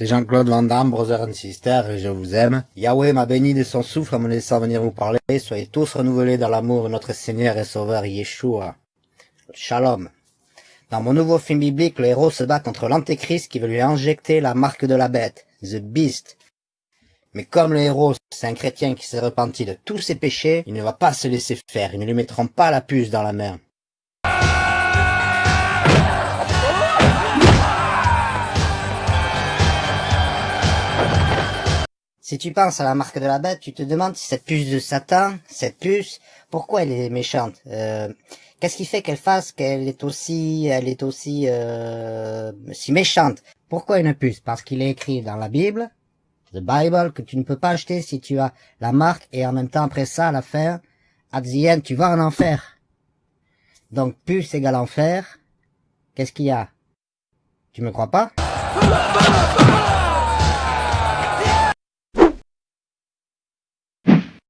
C'est Jean-Claude Van Damme, brother and sister, et je vous aime. Yahweh m'a béni de son souffle en me laissant venir vous parler. Soyez tous renouvelés dans l'amour de notre Seigneur et Sauveur Yeshua. Shalom. Dans mon nouveau film biblique, le héros se bat contre l'antéchrist qui veut lui injecter la marque de la bête, The Beast. Mais comme le héros, c'est un chrétien qui s'est repenti de tous ses péchés, il ne va pas se laisser faire, ils ne lui mettront pas la puce dans la main. Si tu penses à la marque de la bête, tu te demandes si cette puce de Satan, cette puce, pourquoi elle est méchante euh, Qu'est-ce qui fait qu'elle fasse qu'elle est aussi, elle est aussi euh, si méchante? Pourquoi une puce? Parce qu'il est écrit dans la Bible, The Bible, que tu ne peux pas acheter si tu as la marque et en même temps après ça, à la at the end, tu vas en enfer. Donc puce égale enfer. Qu'est-ce qu'il y a? Tu me crois pas?